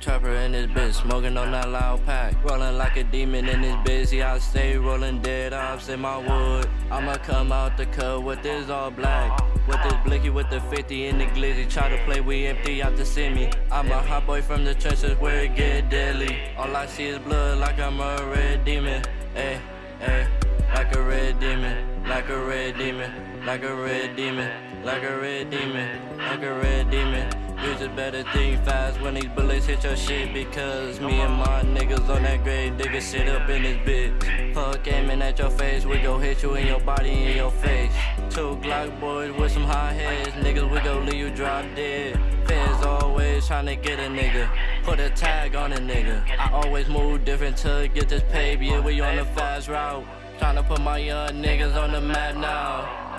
trapper in this bitch, smoking on that loud pack. Rolling like a demon in this bitch, I stay rolling dead ops in my wood. I'ma come out the cut with this all black. With this blicky with the 50 in the glizzy. Try to play, we empty out see me. I'm a hot boy from the trenches where it get deadly. All I see is blood like I'm a red demon. Ay, ay, like a red demon, like a red demon, like a red demon, like a red demon, like a red demon. You just better think fast when these bullets hit your shit Because me and my niggas on that grave digger shit up in this bitch. Fuck aiming at your face, we gon' hit you in your body in your face. Two Glock boys with some high heads, niggas we gon' leave you drop dead. Feds always tryna get a nigga, put a tag on a nigga. I always move different to get this paper, yeah we on the fast route. Tryna put my young niggas on the map now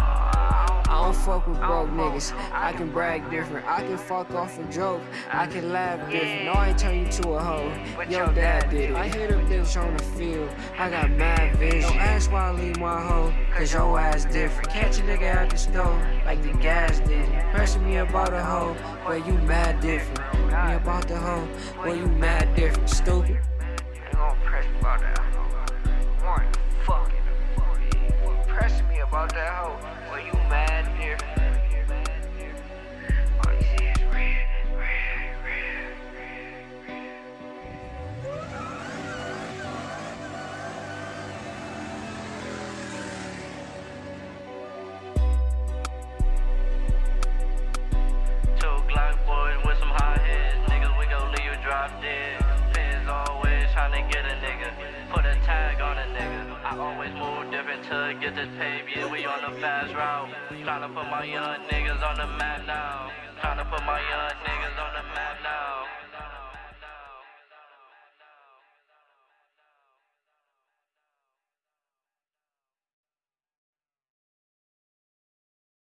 I don't fuck with broke niggas. I can brag different. I can fuck off a joke. I can laugh different. No, I ain't turn you to a hoe. Your dad did it. I hit a bitch on the field. I got mad vision. Don't ask why I leave my hoe. Cause your ass different. Catch a nigga out the stove like the gas did it. Pressing me about a hoe. But you mad different. Me about the hoe. But you mad different. Stupid. To get this paper, yeah we on the fast route. Tryna put my young niggas on the map now. Tryna put my young niggas